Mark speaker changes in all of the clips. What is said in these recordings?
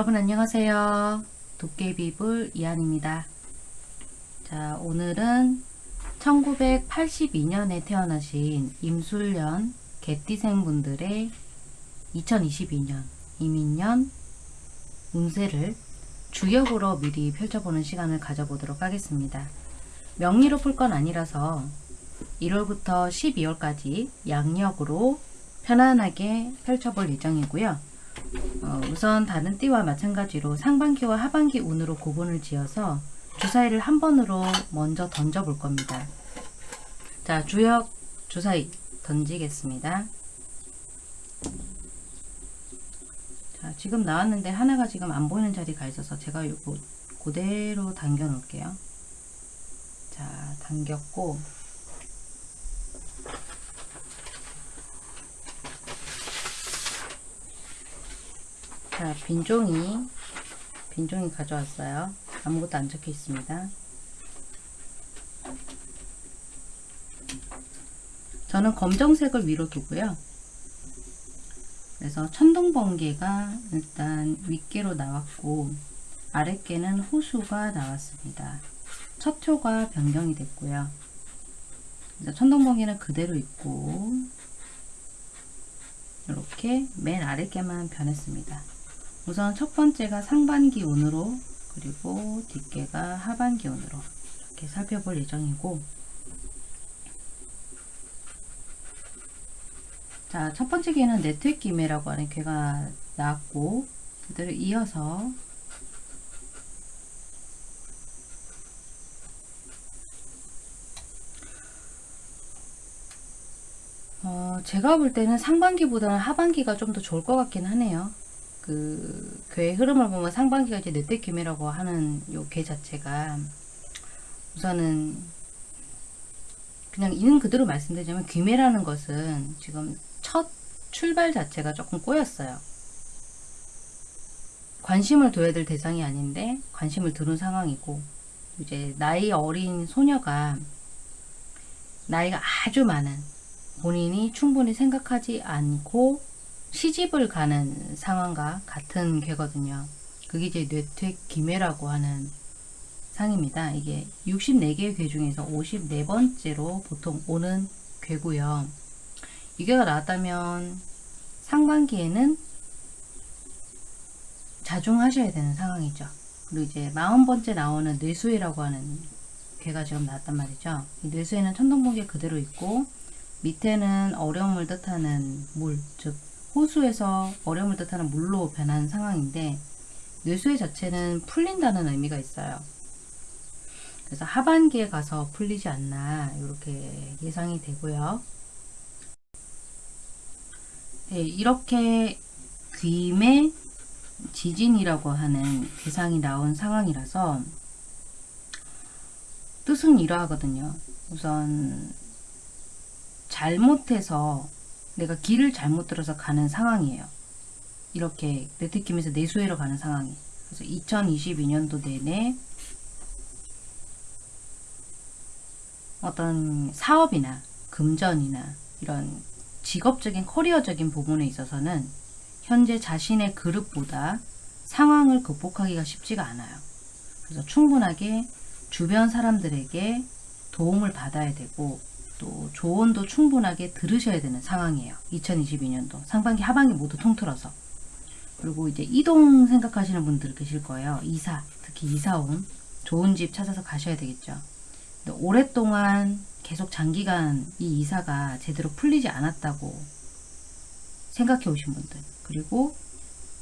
Speaker 1: 여러분 안녕하세요. 도깨비불 이한입니다. 자, 오늘은 1982년에 태어나신 임술년 개띠생 분들의 2022년 이민년 운세를 주역으로 미리 펼쳐보는 시간을 가져보도록 하겠습니다. 명리로 풀 건 아니라서 1월부터 12월까지 양력으로 편안하게 펼쳐볼 예정이고요. 어, 우선 다른 띠와 마찬가지로 상반기와 하반기 운으로 구분을 지어서 주사위를 한 번으로 먼저 던져 볼 겁니다. 자, 주역 주사위 던지겠습니다. 자, 지금 나왔는데 하나가 지금 안 보이는 자리가 있어서 제가 이거 그대로 당겨 놓을게요. 자, 당겼고 자, 빈종이 빈종이 가져왔어요. 아무것도 안 적혀 있습니다. 저는 검정색을 위로 두고요. 그래서 천둥번개가 일단 윗개로 나왔고 아랫개는 호수가 나왔습니다. 첫 초가 변경이 됐고요. 천둥번개는 그대로 있고 이렇게 맨 아랫개만 변했습니다. 우선 첫 번째가 상반기 운으로 그리고 뒷개가 하반기 운으로 이렇게 살펴볼 예정이고 자, 첫 번째 개는 네트기매라고 하는 개가 나왔고 그대로 이어서 어, 제가 볼 때는 상반기보다는 하반기가 좀 더 좋을 것 같긴 하네요. 그 괴의 흐름을 보면 상반기가 이제 넷대김이라고 하는 요 괴 자체가 우선은 그냥 있는 그대로 말씀드리자면 귀매라는 것은 지금 첫 출발 자체가 조금 꼬였어요. 관심을 둬야 될 대상이 아닌데 관심을 두는 상황이고 이제 나이 어린 소녀가 나이가 아주 많은 본인이 충분히 생각하지 않고 시집을 가는 상황과 같은 괴거든요. 그게 이제 뇌퇴 기매라고 하는 상입니다. 이게 64개의 괴 중에서 54번째로 보통 오는 괴고요. 이 괴가 나왔다면 상반기에는 자중하셔야 되는 상황이죠. 그리고 이제 40번째 나오는 뇌수해라고 하는 괴가 지금 나왔단 말이죠. 이 뇌수해는 천둥번개 그대로 있고 밑에는 어려움을 뜻하는 물, 즉 호수에서 어려움을 뜻하는 물로 변한 상황인데 뇌수해 자체는 풀린다는 의미가 있어요. 그래서 하반기에 가서 풀리지 않나 이렇게 예상이 되고요. 네, 이렇게 귀매 지진이라고 하는 대상이 나온 상황이라서 뜻은 이러하거든요. 우선 잘못해서 내가 길을 잘못 들어서 가는 상황이에요. 이렇게 네트킴에서 내수해로 가는 상황이. 그래서 2022년도 내내 어떤 사업이나 금전이나 이런 직업적인 커리어적인 부분에 있어서는 현재 자신의 그릇보다 상황을 극복하기가 쉽지가 않아요. 그래서 충분하게 주변 사람들에게 도움을 받아야 되고 또 조언도 충분하게 들으셔야 되는 상황이에요. 2022년도 상반기 하반기 모두 통틀어서 그리고 이제 이동 생각하시는 분들 계실 거예요. 이사 특히 이사 온 좋은 집 찾아서 가셔야 되겠죠. 오랫동안 계속 장기간 이 이사가 제대로 풀리지 않았다고 생각해 오신 분들 그리고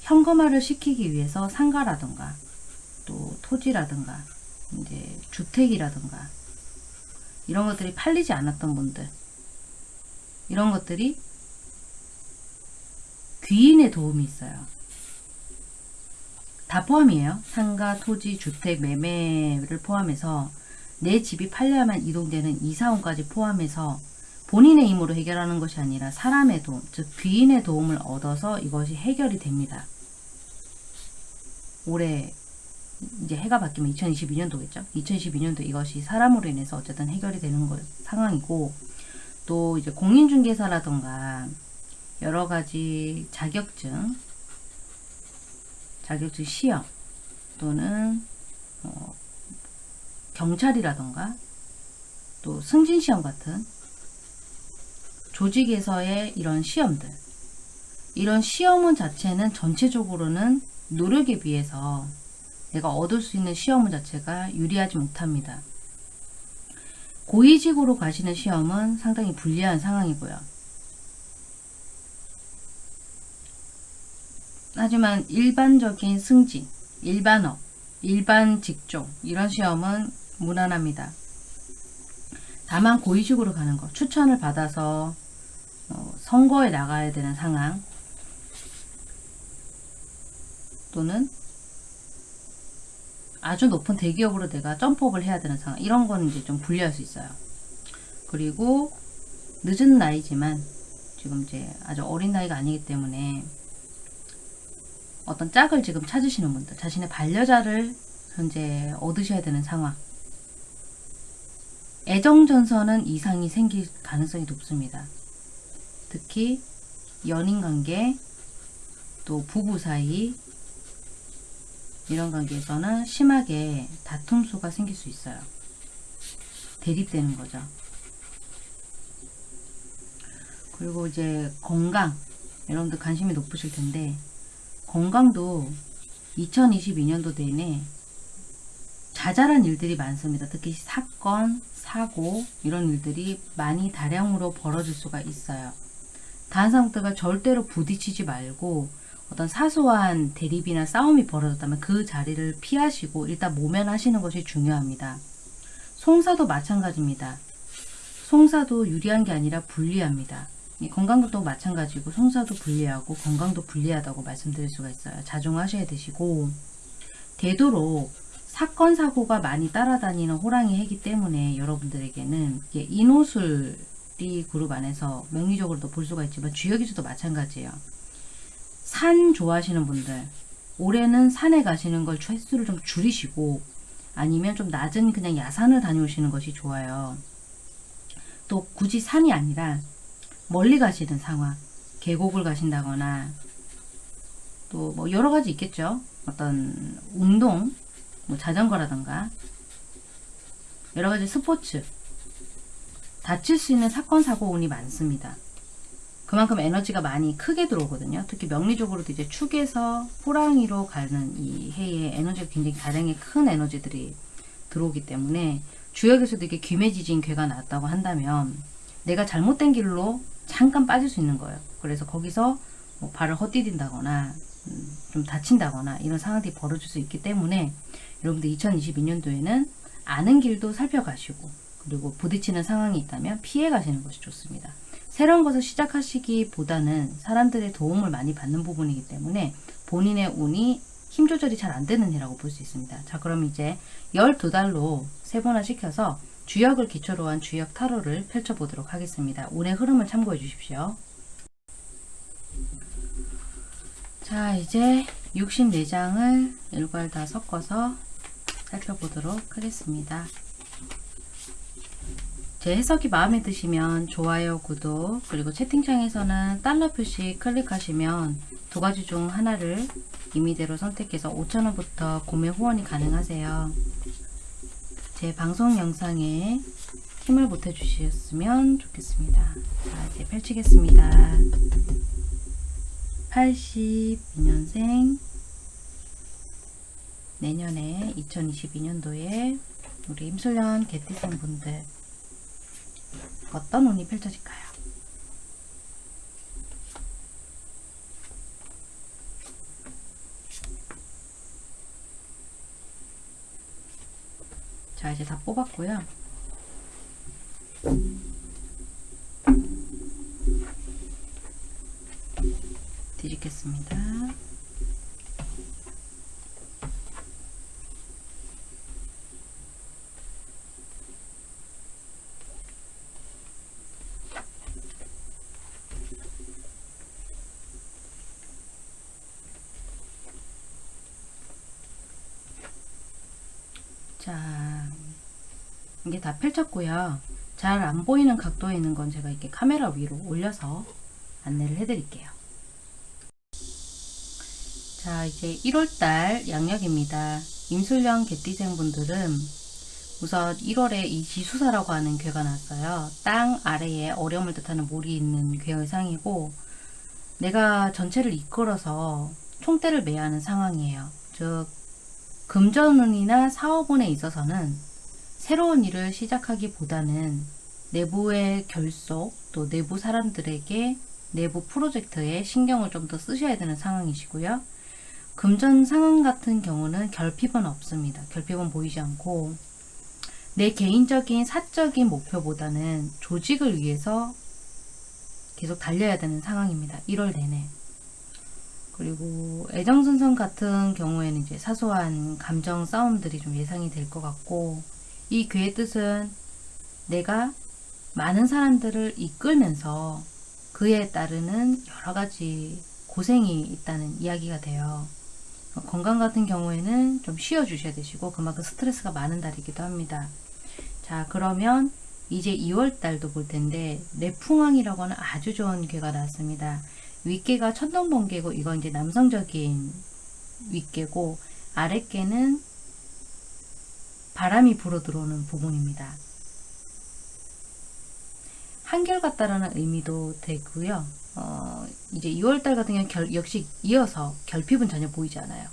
Speaker 1: 현금화를 시키기 위해서 상가라든가 또 토지라든가 이제 주택이라든가 이런 것들이 팔리지 않았던 분들 이런 것들이 귀인의 도움이 있어요. 다 포함이에요. 상가, 토지, 주택, 매매를 포함해서 내 집이 팔려야만 이동되는 이사원까지 포함해서 본인의 힘으로 해결하는 것이 아니라 사람의 도움, 즉 귀인의 도움을 얻어서 이것이 해결이 됩니다. 올해 이제 해가 바뀌면 2022년도겠죠. 2022년도 이것이 사람으로 인해서 어쨌든 해결이 되는 거, 상황이고 또 이제 공인중개사라던가 여러 가지 자격증 자격증 시험 또는 어, 경찰이라던가 또 승진 시험 같은 조직에서의 이런 시험들 이런 시험문 자체는 전체적으로는 노력에 비해서 내가 얻을 수 있는 시험문 자체가 유리하지 못합니다. 고위직으로 가시는 시험은 상당히 불리한 상황이고요. 하지만 일반적인 승진, 일반업, 일반 직종 이런 시험은 무난합니다. 다만 고위직으로 가는 것, 추천을 받아서 어, 선거에 나가야 되는 상황 또는 아주 높은 대기업으로 내가 점프업을 해야 되는 상황 이런 거는 이제 좀 불리할 수 있어요. 그리고 늦은 나이지만 지금 이제 아주 어린 나이가 아니기 때문에 어떤 짝을 지금 찾으시는 분들 자신의 반려자를 현재 얻으셔야 되는 상황 애정전선은 이상이 생길 가능성이 높습니다. 특히 연인관계 또 부부 사이 이런 관계에서는 심하게 다툼수가 생길 수 있어요. 대립되는 거죠. 그리고 이제 건강 여러분들 관심이 높으실 텐데 건강도 2022년도 내내 자잘한 일들이 많습니다. 특히 사건, 사고 이런 일들이 많이 다량으로 벌어질 수가 있어요. 다른 사람들과 절대로 부딪히지 말고 어떤 사소한 대립이나 싸움이 벌어졌다면 그 자리를 피하시고 일단 모면하시는 것이 중요합니다. 송사도 마찬가지입니다. 송사도 유리한 게 아니라 불리합니다. 건강도 마찬가지고 송사도 불리하고 건강도 불리하다고 말씀드릴 수가 있어요. 자중하셔야 되시고 되도록 사건 사고가 많이 따라다니는 호랑이 해기 때문에 여러분들에게는 인호술이 그룹 안에서 명리적으로도 볼 수가 있지만 주역에서도 마찬가지예요. 산 좋아하시는 분들 올해는 산에 가시는 걸 횟수를 좀 줄이시고 아니면 좀 낮은 그냥 야산을 다녀오시는 것이 좋아요. 또 굳이 산이 아니라 멀리 가시는 상황 계곡을 가신다거나 또 뭐 여러 가지 있겠죠. 어떤 운동 뭐 자전거라던가 여러 가지 스포츠 다칠 수 있는 사건 사고 운이 많습니다. 그만큼 에너지가 많이 크게 들어오거든요. 특히 명리적으로도 이제 축에서 호랑이로 가는 이 해에 에너지가 굉장히 가량의 큰 에너지들이 들어오기 때문에 주역에서도 이게 귀매지진 괴가 나왔다고 한다면 내가 잘못된 길로 잠깐 빠질 수 있는 거예요. 그래서 거기서 뭐 발을 헛디딘다거나 음, 좀 다친다거나 이런 상황들이 벌어질 수 있기 때문에 여러분들 2022년도에는 아는 길도 살펴가시고 그리고 부딪히는 상황이 있다면 피해 가시는 것이 좋습니다. 새로운 것을 시작하시기보다는 사람들의 도움을 많이 받는 부분이기 때문에 본인의 운이 힘 조절이 잘 안 되는 해라고 볼 수 있습니다. 자 그럼 이제 12달로 세분화 시켜서 주역을 기초로 한 주역 타로를 펼쳐보도록 하겠습니다. 운의 흐름을 참고해 주십시오. 자 이제 64장을 일괄 다 섞어서 살펴보도록 하겠습니다. 제 해석이 마음에 드시면 좋아요, 구독, 그리고 채팅창에서는 달러 표시 클릭하시면 두 가지 중 하나를 임의대로 선택해서 5천원부터 구매 후원이 가능하세요. 제 방송 영상에 힘을 보태주셨으면 좋겠습니다. 자, 이제 펼치겠습니다. 82년생 내년에 2022년도에 우리 임술년 개띠생 분들 어떤 운이 펼쳐질까요? 자 이제 다 뽑았고요. 뒤집겠습니다. 자, 이게 다 펼쳤고요. 잘 안 보이는 각도에 있는 건 제가 이렇게 카메라 위로 올려서 안내를 해드릴게요. 자, 이제 1월달 양력입니다. 임술령 개띠생 분들은 우선 1월에 이 지수사라고 하는 괴가 났어요. 땅 아래에 어려움을 뜻하는 몰이 있는 괴의 상이고 내가 전체를 이끌어서 총대를 매야 하는 상황이에요. 즉 금전운이나 사업운에 있어서는 새로운 일을 시작하기보다는 내부의 결속 또 내부 사람들에게 내부 프로젝트에 신경을 좀 더 쓰셔야 되는 상황이시고요. 금전 상황 같은 경우는 결핍은 없습니다. 결핍은 보이지 않고 내 개인적인 사적인 목표보다는 조직을 위해서 계속 달려야 되는 상황입니다. 1월 내내. 그리고 애정선선 같은 경우에는 이제 사소한 감정 싸움들이 좀 예상이 될 것 같고 이 괴의 뜻은 내가 많은 사람들을 이끌면서 그에 따르는 여러 가지 고생이 있다는 이야기가 돼요. 건강 같은 경우에는 좀 쉬어 주셔야 되시고 그만큼 스트레스가 많은 달이기도 합니다. 자 그러면 이제 2월 달도 볼 텐데 내풍왕이라고 하는 아주 좋은 괴가 나왔습니다. 윗개가 천둥번개고 이건 이제 남성적인 윗개고 아랫개는 바람이 불어 들어오는 부분입니다. 한결같다라는 의미도 되고요. 어, 이제 2월달 같은 경우는 결, 역시 이어서 결핍은 전혀 보이지 않아요.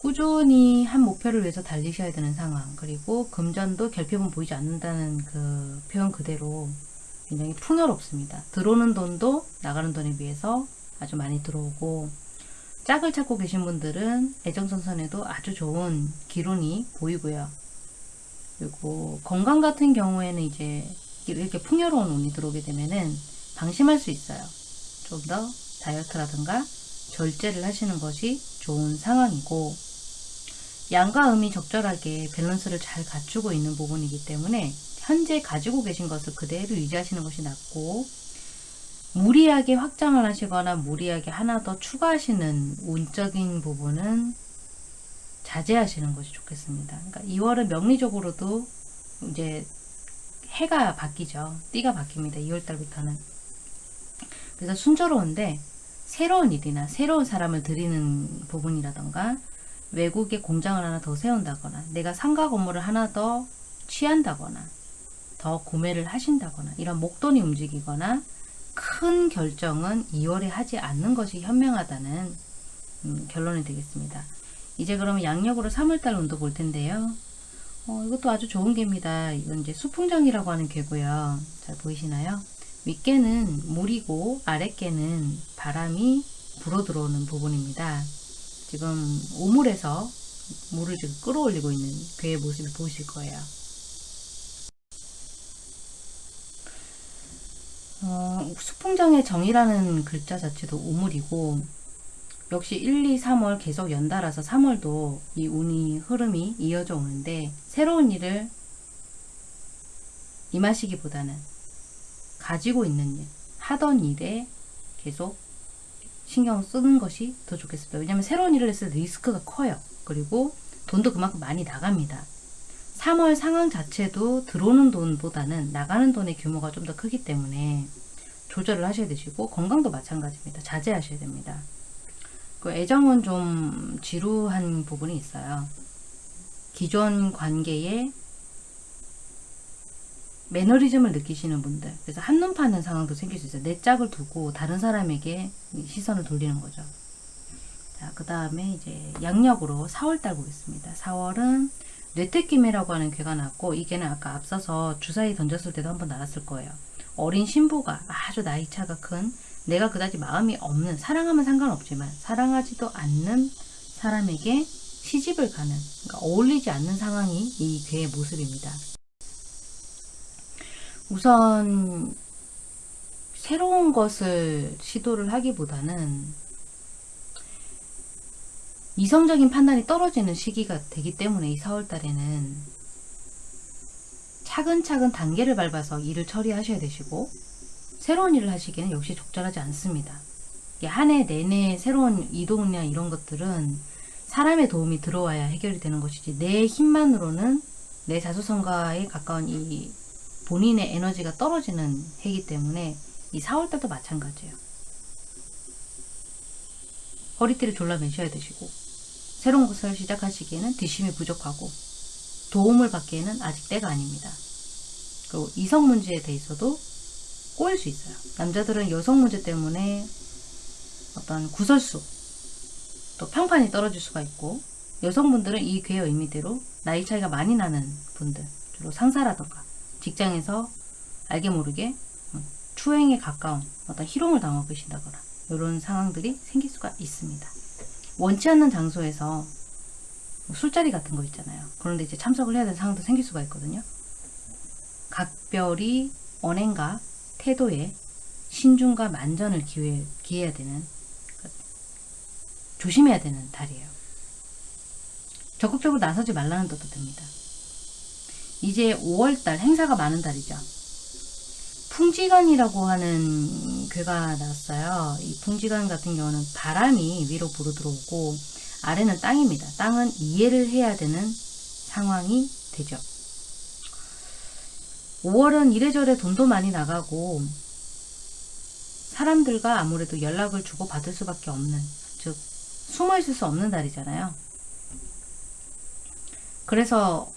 Speaker 1: 꾸준히 한 목표를 위해서 달리셔야 되는 상황 그리고 금전도 결핍은 보이지 않는다는 그 표현 그대로 굉장히 풍요롭습니다. 들어오는 돈도 나가는 돈에 비해서 아주 많이 들어오고 짝을 찾고 계신 분들은 애정선선에도 아주 좋은 기론이 보이고요. 그리고 건강 같은 경우에는 이제 이렇게 풍요로운 운이 들어오게 되면은 방심할 수 있어요. 좀 더 다이어트라든가 절제를 하시는 것이 좋은 상황이고 양과 음이 적절하게 밸런스를 잘 갖추고 있는 부분이기 때문에 현재 가지고 계신 것을 그대로 유지하시는 것이 낫고 무리하게 확장을 하시거나 무리하게 하나 더 추가하시는 운적인 부분은 자제하시는 것이 좋겠습니다. 그러니까 2월은 명리적으로도 이제 해가 바뀌죠. 띠가 바뀝니다. 2월달부터는. 그래서 순조로운데 새로운 일이나 새로운 사람을 들이는 부분이라던가 외국에 공장을 하나 더 세운다거나 내가 상가 건물을 하나 더 취한다거나 더 구매를 하신다거나 이런 목돈이 움직이거나 큰 결정은 2월에 하지 않는 것이 현명하다는 음, 결론이 되겠습니다. 이제 그러면 양력으로 3월달 운도 볼 텐데요. 어, 이것도 아주 좋은 개입니다. 이건 이제 수풍정이라고 하는 개고요. 잘 보이시나요? 윗개는 물이고 아랫개는 바람이 불어 들어오는 부분입니다. 지금 우물에서 물을 지금 끌어올리고 있는 괴의 모습을 보실 거예요. 어, 수풍정의 정이라는 글자 자체도 우물이고 역시 1, 2, 3월 계속 연달아서 3월도 이 운이 흐름이 이어져 오는데 새로운 일을 임하시기보다는 가지고 있는 일, 하던 일에 계속 신경 쓰는 것이 더 좋겠습니다. 왜냐하면 새로운 일을 했을 때 리스크가 커요. 그리고 돈도 그만큼 많이 나갑니다. 3월 상황 자체도 들어오는 돈보다는 나가는 돈의 규모가 좀 더 크기 때문에 조절을 하셔야 되시고 건강도 마찬가지입니다. 자제하셔야 됩니다. 그 애정은 좀 지루한 부분이 있어요. 기존 관계에 매너리즘을 느끼시는 분들 그래서 한눈 파는 상황도 생길 수 있어요. 내 짝을 두고 다른 사람에게 시선을 돌리는 거죠. 자, 그 다음에 이제 양력으로 4월달 보겠습니다. 4월은 뇌태기매라고 하는 괴가 났고 이 개는 아까 앞서서 주사위 던졌을 때도 한번 나왔을 거예요. 어린 신부가 아주 나이차가 큰 내가 그다지 마음이 없는 사랑하면 상관없지만 사랑하지도 않는 사람에게 시집을 가는 그러니까 어울리지 않는 상황이 이 괴의 모습입니다. 우선 새로운 것을 시도를 하기보다는 이성적인 판단이 떨어지는 시기가 되기 때문에 이 4월달에는 차근차근 단계를 밟아서 일을 처리하셔야 되시고 새로운 일을 하시기에는 역시 적절하지 않습니다. 한 해 내내 새로운 이동이나 이런 것들은 사람의 도움이 들어와야 해결이 되는 것이지 내 힘만으로는 내 자수성가에 가까운 이 본인의 에너지가 떨어지는 해기 때문에 이 4월달도 마찬가지예요. 허리띠를 졸라 매셔야 되시고 새로운 것을 시작하시기에는 뒷심이 부족하고 도움을 받기에는 아직 때가 아닙니다. 그리고 이성 문제에 대해서도 꼬일 수 있어요. 남자들은 여성 문제 때문에 어떤 구설수 또 평판이 떨어질 수가 있고 여성분들은 이 괴의 의미대로 나이 차이가 많이 나는 분들 주로 상사라던가 직장에서 알게 모르게 추행에 가까운 어떤 희롱을 당하고 계신다거나 이런 상황들이 생길 수가 있습니다. 원치 않는 장소에서 뭐 술자리 같은 거 있잖아요. 그런데 이제 참석을 해야 되는 상황도 생길 수가 있거든요. 각별히 언행과 태도에 신중과 만전을 기회, 기해야 되는 조심해야 되는 달이에요. 적극적으로 나서지 말라는 뜻도 됩니다. 이제 5월달 행사가 많은 달이죠. 풍지간이라고 하는 괴가 나왔어요. 이 풍지간 같은 경우는 바람이 위로 불어 들어오고 아래는 땅입니다. 땅은 이해를 해야 되는 상황이 되죠. 5월은 이래저래 돈도 많이 나가고 사람들과 아무래도 연락을 주고 받을 수밖에 없는 즉 숨어 있을 수 없는 달이잖아요. 그래서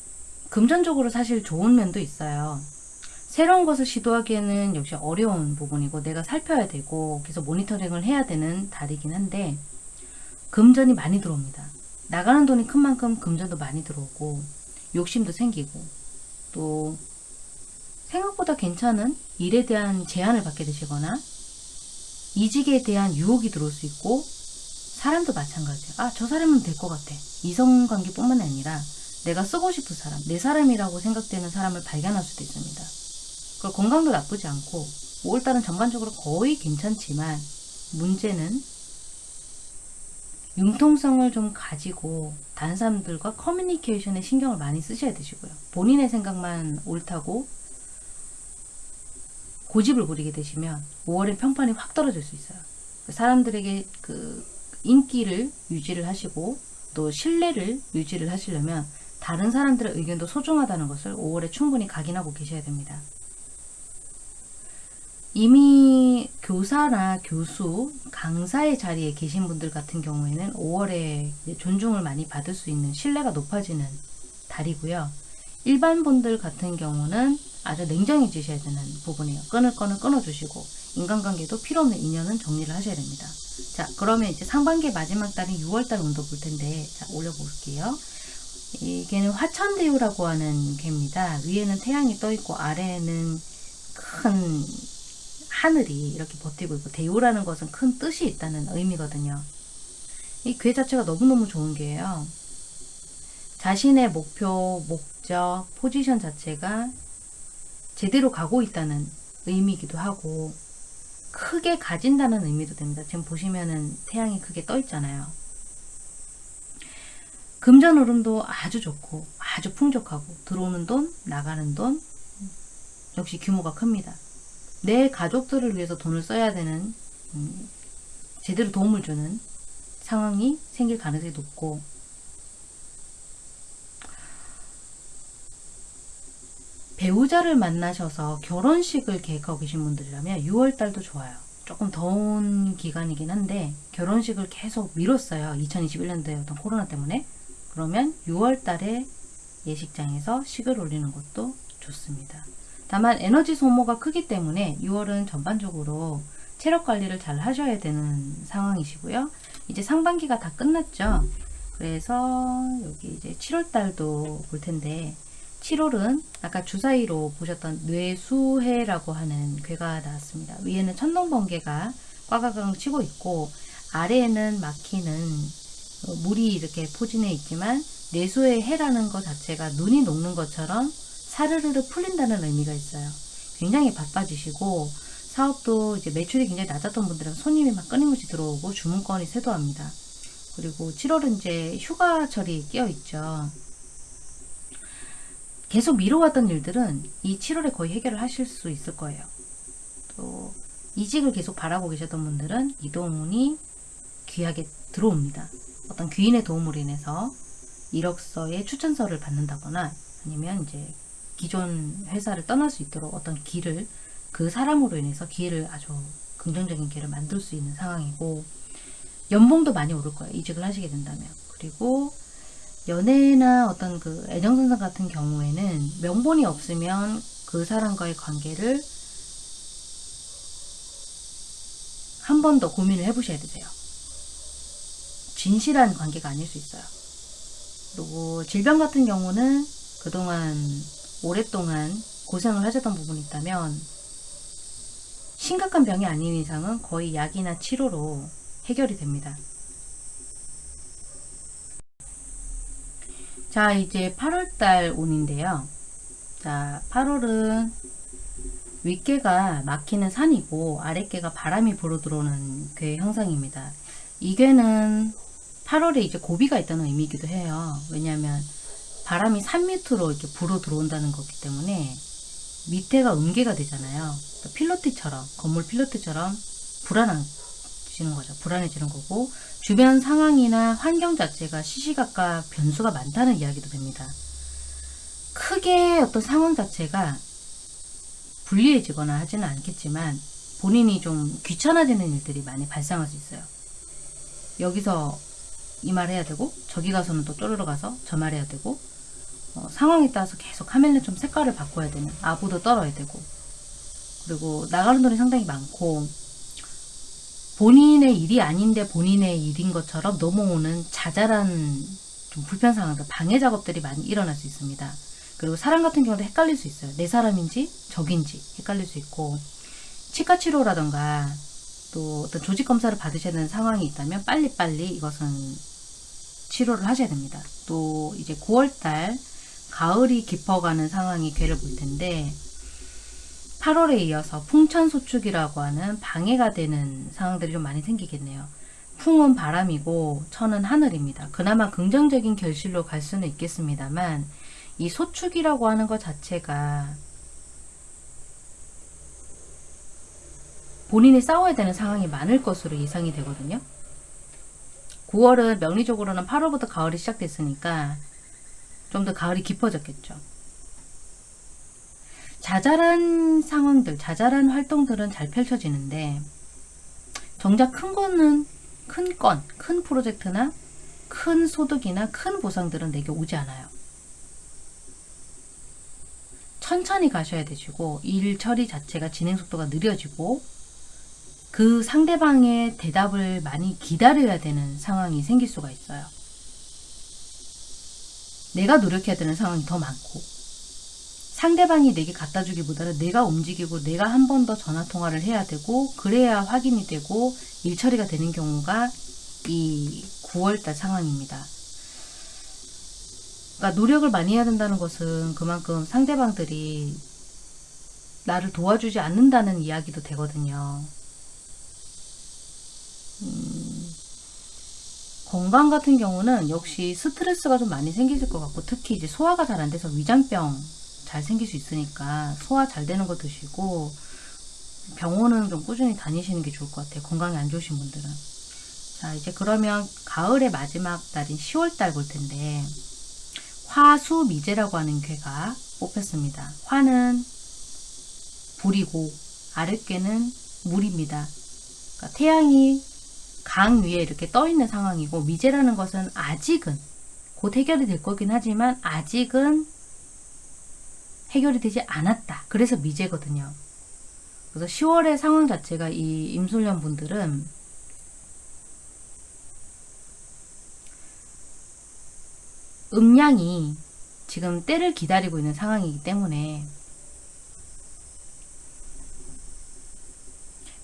Speaker 1: 금전적으로 사실 좋은 면도 있어요. 새로운 것을 시도하기에는 역시 어려운 부분이고 내가 살펴야 되고 계속 모니터링을 해야 되는 달이긴 한데 금전이 많이 들어옵니다. 나가는 돈이 큰 만큼 금전도 많이 들어오고 욕심도 생기고 또 생각보다 괜찮은 일에 대한 제안을 받게 되시거나 이직에 대한 유혹이 들어올 수 있고 사람도 마찬가지예요. 아, 저 사람은 될 것 같아. 이성관계뿐만 아니라 내가 쓰고 싶은 사람, 내 사람이라고 생각되는 사람을 발견할 수도 있습니다. 그 건강도 나쁘지 않고 5월달은 전반적으로 거의 괜찮지만 문제는 융통성을 좀 가지고 다른 사람들과 커뮤니케이션에 신경을 많이 쓰셔야 되시고요. 본인의 생각만 옳다고 고집을 부리게 되시면 5월엔 평판이 확 떨어질 수 있어요. 사람들에게 그 인기를 유지를 하시고 또 신뢰를 유지를 하시려면 다른 사람들의 의견도 소중하다는 것을 5월에 충분히 각인하고 계셔야 됩니다. 이미 교사나 교수, 강사의 자리에 계신 분들 같은 경우에는 5월에 존중을 많이 받을 수 있는 신뢰가 높아지는 달이고요. 일반 분들 같은 경우는 아주 냉정해지셔야 되는 부분이에요. 끊을 거는 끊어주시고 인간관계도 필요 없는 인연은 정리를 하셔야 됩니다. 자 그러면 이제 상반기 마지막 달인 6월달 운도 볼 텐데 자 올려볼게요. 이 개는 화천대유라고 하는 개입니다. 위에는 태양이 떠 있고 아래에는 큰 하늘이 이렇게 버티고 있고 대유라는 것은 큰 뜻이 있다는 의미거든요. 이 괴 자체가 너무너무 좋은 게예요. 자신의 목표, 목적, 포지션 자체가 제대로 가고 있다는 의미이기도 하고 크게 가진다는 의미도 됩니다. 지금 보시면은 태양이 크게 떠 있잖아요. 금전 흐름도 아주 좋고 아주 풍족하고 들어오는 돈, 나가는 돈 역시 규모가 큽니다. 내 가족들을 위해서 돈을 써야 되는 음, 제대로 도움을 주는 상황이 생길 가능성이 높고 배우자를 만나셔서 결혼식을 계획하고 계신 분들이라면 6월달도 좋아요. 조금 더운 기간이긴 한데 결혼식을 계속 미뤘어요. 2021년도에 어떤 코로나 때문에. 그러면 6월달에 예식장에서 식을 올리는 것도 좋습니다. 다만 에너지 소모가 크기 때문에 6월은 전반적으로 체력 관리를 잘 하셔야 되는 상황이시고요. 이제 상반기가 다 끝났죠. 그래서 여기 이제 7월 달도 볼 텐데 7월은 아까 주사위로 보셨던 뇌수해라고 하는 괴가 나왔습니다. 위에는 천둥번개가 꽈가강 치고 있고 아래에는 막히는 어, 물이 이렇게 포진해 있지만 뇌수의 해라는 것 자체가 눈이 녹는 것처럼 사르르르 풀린다는 의미가 있어요. 굉장히 바빠지시고 사업도 이제 매출이 굉장히 낮았던 분들은 손님이 막 끊임없이 들어오고 주문건이 쇄도합니다. 그리고 7월은 이제 휴가철이 끼어 있죠. 계속 미뤄왔던 일들은 이 7월에 거의 해결을 하실 수 있을 거예요. 또 이직을 계속 바라고 계셨던 분들은 이동운이 귀하게 들어옵니다. 어떤 귀인의 도움으로 인해서 이력서에 추천서를 받는다거나 아니면 이제 기존 회사를 떠날 수 있도록 어떤 길을 그 사람으로 인해서 기회를 아주 긍정적인 기회를 만들 수 있는 상황이고 연봉도 많이 오를 거예요. 이직을 하시게 된다면. 그리고 연애나 어떤 그 애정선상 같은 경우에는 명분이 없으면 그 사람과의 관계를 한 번 더 고민을 해보셔야 되세요. 진실한 관계가 아닐 수 있어요. 그리고 질병 같은 경우는 그동안 오랫동안 고생을 하셨던 부분이 있다면 심각한 병이 아닌 이상은 거의 약이나 치료로 해결이 됩니다. 자, 이제 8월달 운인데요. 자, 8월은 윗개가 막히는 산이고 아랫개가 바람이 불어 들어오는 괴 형상입니다. 이 괴는 8월에 이제 고비가 있다는 의미이기도 해요. 왜냐하면 바람이 산 밑으로 이렇게 불어 들어온다는 거기 때문에 밑에가 음계가 되잖아요. 필로티처럼 건물 필로티처럼 불안해지는 거죠. 불안해지는 거고 주변 상황이나 환경 자체가 시시각각 변수가 많다는 이야기도 됩니다. 크게 어떤 상황 자체가 불리해지거나 하지는 않겠지만 본인이 좀 귀찮아지는 일들이 많이 발생할 수 있어요. 여기서 이 말 해야 되고 저기 가서는 또 쪼르르 가서 저 말 해야 되고 어, 상황에 따라서 계속 카멜레 좀 색깔을 바꿔야 되는 아부도 떨어야 되고 그리고 나가는 돈이 상당히 많고 본인의 일이 아닌데 본인의 일인 것처럼 넘어오는 자잘한 좀 불편 상황들, 방해 작업들이 많이 일어날 수 있습니다. 그리고 사람 같은 경우도 헷갈릴 수 있어요. 내 사람인지 적인지 헷갈릴 수 있고 치과 치료라던가 또 어떤 조직 검사를 받으셔야 되는 상황이 있다면 빨리빨리 이것은 치료를 하셔야 됩니다. 또 이제 9월달 가을이 깊어가는 상황이 괴를 볼 텐데 8월에 이어서 풍천소축이라고 하는 방해가 되는 상황들이 좀 많이 생기겠네요. 풍은 바람이고 천은 하늘입니다. 그나마 긍정적인 결실로 갈 수는 있겠습니다만 이 소축이라고 하는 것 자체가 본인이 싸워야 되는 상황이 많을 것으로 예상이 되거든요. 9월은 명리적으로는 8월부터 가을이 시작됐으니까 좀 더 가을이 깊어졌겠죠. 자잘한 상황들, 자잘한 활동들은 잘 펼쳐지는데 정작 큰 거는 큰 건, 큰 프로젝트나 큰 소득이나 큰 보상들은 내게 오지 않아요. 천천히 가셔야 되시고 일 처리 자체가 진행 속도가 느려지고 그 상대방의 대답을 많이 기다려야 되는 상황이 생길 수가 있어요. 내가 노력해야 되는 상황이 더 많고 상대방이 내게 갖다 주기보다는 내가 움직이고 내가 한 번 더 전화 통화를 해야 되고 그래야 확인이 되고 일 처리가 되는 경우가 이 9월달 상황입니다. 그러니까 노력을 많이 해야 된다는 것은 그만큼 상대방들이 나를 도와주지 않는다는 이야기도 되거든요. 음, 건강 같은 경우는 역시 스트레스가 좀 많이 생기실 것 같고 특히 이제 소화가 잘 안 돼서 위장병 잘 생길 수 있으니까 소화 잘 되는 거 드시고 병원은 좀 꾸준히 다니시는 게 좋을 것 같아요. 건강이 안 좋으신 분들은. 자 이제 그러면 가을의 마지막 달인 10월달 볼 텐데 화수 미제라고 하는 괴가 뽑혔습니다. 화는 불이고 아랫괴는 물입니다. 그러니까 태양이 강 위에 이렇게 떠 있는 상황이고 미제라는 것은 아직은 곧 해결이 될 거긴 하지만 아직은 해결이 되지 않았다. 그래서 미제거든요. 그래서 10월의 상황 자체가 이 임술년 분들은 음양이 지금 때를 기다리고 있는 상황이기 때문에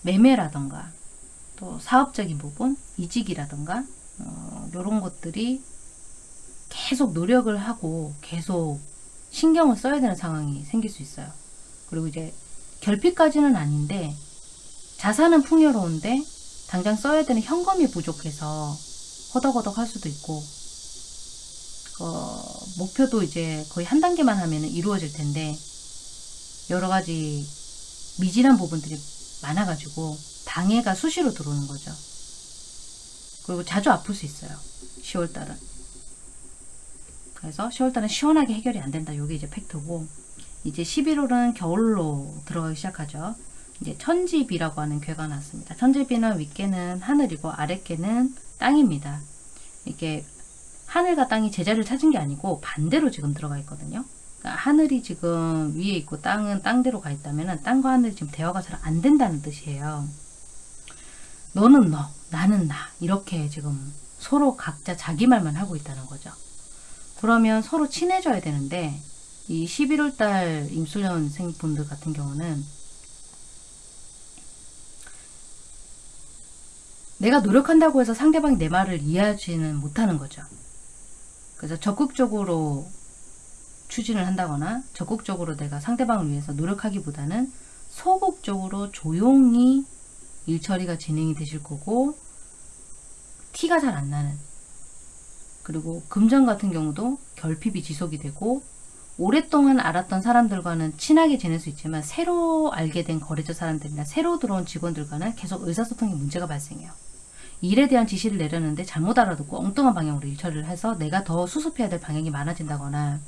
Speaker 1: 매매라던가 또 사업적인 부분, 이직이라던가 어, 이런 것들이 계속 노력을 하고 계속 신경을 써야 되는 상황이 생길 수 있어요. 그리고 이제 결핍까지는 아닌데 자산은 풍요로운데 당장 써야 되는 현금이 부족해서 허덕허덕 할 수도 있고 어, 목표도 이제 거의 한 단계만 하면 이루어질 텐데 여러 가지 미진한 부분들이 많아가지고 방해가 수시로 들어오는 거죠. 그리고 자주 아플 수 있어요. 10월달은. 그래서 10월달은 시원하게 해결이 안 된다. 이게 이제 팩트고 이제 11월은 겨울로 들어가기 시작하죠. 이제 천지비라고 하는 괴가 나왔습니다. 천지비는 윗개는 하늘이고 아랫개는 땅입니다. 이게 하늘과 땅이 제자리를 찾은 게 아니고 반대로 지금 들어가 있거든요. 그러니까 하늘이 지금 위에 있고 땅은 땅대로 가 있다면 땅과 하늘이 지금 대화가 잘 안 된다는 뜻이에요. 너는 너, 나는 나 이렇게 지금 서로 각자 자기 말만 하고 있다는 거죠. 그러면 서로 친해져야 되는데 이 11월 달 임술년생 분들 같은 경우는 내가 노력한다고 해서 상대방이 내 말을 이해하지는 못하는 거죠. 그래서 적극적으로 추진을 한다거나 적극적으로 내가 상대방을 위해서 노력하기보다는 소극적으로 조용히 일 처리가 진행이 되실 거고 티가 잘 안 나는. 그리고 금전 같은 경우도 결핍이 지속이 되고 오랫동안 알았던 사람들과는 친하게 지낼 수 있지만 새로 알게 된 거래처 사람들이나 새로 들어온 직원들과는 계속 의사소통에 문제가 발생해요. 일에 대한 지시를 내렸는데 잘못 알아듣고 엉뚱한 방향으로 일 처리를 해서 내가 더 수습해야 될 방향이 많아진다거나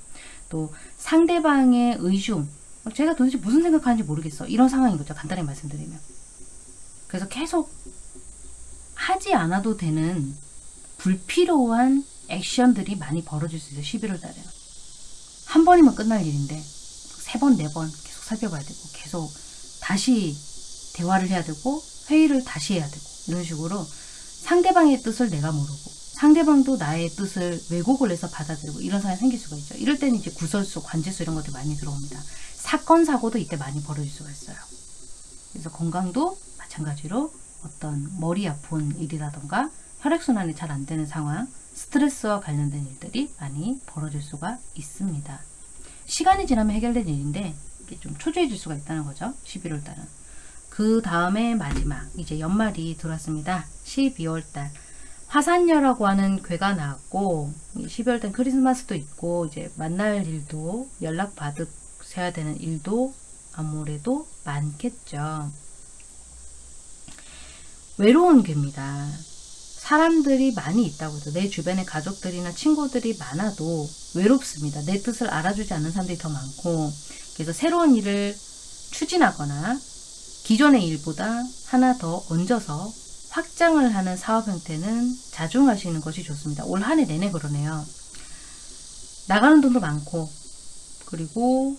Speaker 1: 또 상대방의 의중 제가 도대체 무슨 생각하는지 모르겠어. 이런 상황인 거죠 간단히 말씀드리면 그래서 계속 하지 않아도 되는 불필요한 액션들이 많이 벌어질 수 있어요 11월 달에는 한 번이면 끝날 일인데 세 번, 네 번 계속 살펴봐야 되고 계속 다시 대화를 해야 되고 회의를 다시 해야 되고 이런 식으로 상대방의 뜻을 내가 모르고 상대방도 나의 뜻을 왜곡을 해서 받아들이고 이런 상황이 생길 수가 있죠. 이럴 때는 이제 구설수, 관제수 이런 것들이 많이 들어옵니다. 사건, 사고도 이때 많이 벌어질 수가 있어요. 그래서 건강도 마찬가지로 어떤 머리 아픈 일이라던가 혈액순환이 잘 안 되는 상황, 스트레스와 관련된 일들이 많이 벌어질 수가 있습니다. 시간이 지나면 해결된 일인데 이게 좀 초조해질 수가 있다는 거죠. 11월 달은. 그 다음에 마지막 이제 연말이 들어왔습니다. 12월 달 화산녀라고 하는 괴가 나왔고 12월 달 크리스마스도 있고 이제 만날 일도 연락 받으셔야 되는 일도 아무래도 많겠죠. 외로운 괴입니다. 사람들이 많이 있다고 해도 내 주변에 가족들이나 친구들이 많아도 외롭습니다. 내 뜻을 알아주지 않는 사람들이 더 많고 그래서 새로운 일을 추진하거나 기존의 일보다 하나 더 얹어서 확장을 하는 사업 형태는 자중하시는 것이 좋습니다. 올 한 해 내내 그러네요. 나가는 돈도 많고 그리고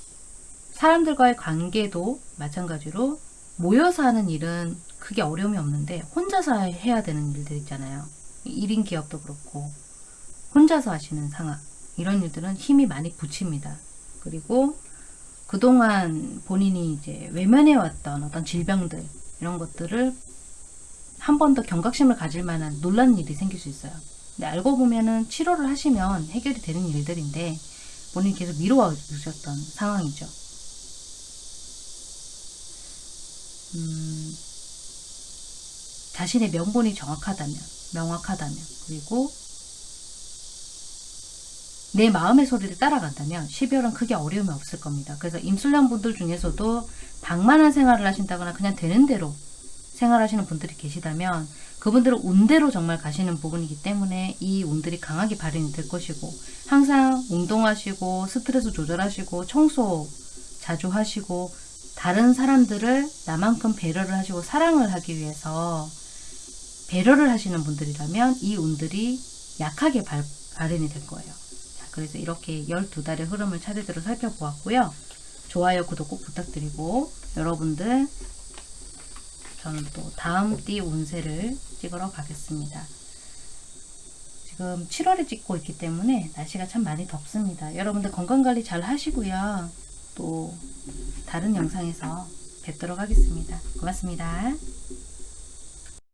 Speaker 1: 사람들과의 관계도 마찬가지로 모여서 하는 일은 크게 어려움이 없는데 혼자서 해야 되는 일들 있잖아요. 1인 기업도 그렇고 혼자서 하시는 상황 이런 일들은 힘이 많이 붙입니다. 그리고 그동안 본인이 이제 외면해왔던 어떤 질병들 이런 것들을 한 번 더 경각심을 가질 만한 놀란 일이 생길 수 있어요. 근데 알고 보면은 치료를 하시면 해결이 되는 일들인데 본인이 계속 미뤄와 주셨던 상황이죠. 음, 자신의 명분이 정확하다면, 명확하다면, 그리고 내 마음의 소리를 따라간다면 12월은 크게 어려움이 없을 겁니다. 그래서 임술년 분들 중에서도 방만한 생활을 하신다거나 그냥 되는 대로 생활하시는 분들이 계시다면 그분들은 운대로 정말 가시는 부분이기 때문에 이 운들이 강하게 발현이 될 것이고 항상 운동하시고 스트레스 조절하시고 청소 자주 하시고 다른 사람들을 나만큼 배려를 하시고 사랑을 하기 위해서 배려를 하시는 분들이라면 이 운들이 약하게 발, 발현이 될 거예요. 자, 그래서 이렇게 12달의 흐름을 차례대로 살펴보았고요. 좋아요, 구독 꼭 부탁드리고 여러분들 저는 또 다음 띠 운세를 찍으러 가겠습니다. 지금 7월에 찍고 있기 때문에 날씨가 참 많이 덥습니다. 여러분들 건강관리 잘 하시고요. 또 다른 영상에서 뵙도록 하겠습니다. 고맙습니다.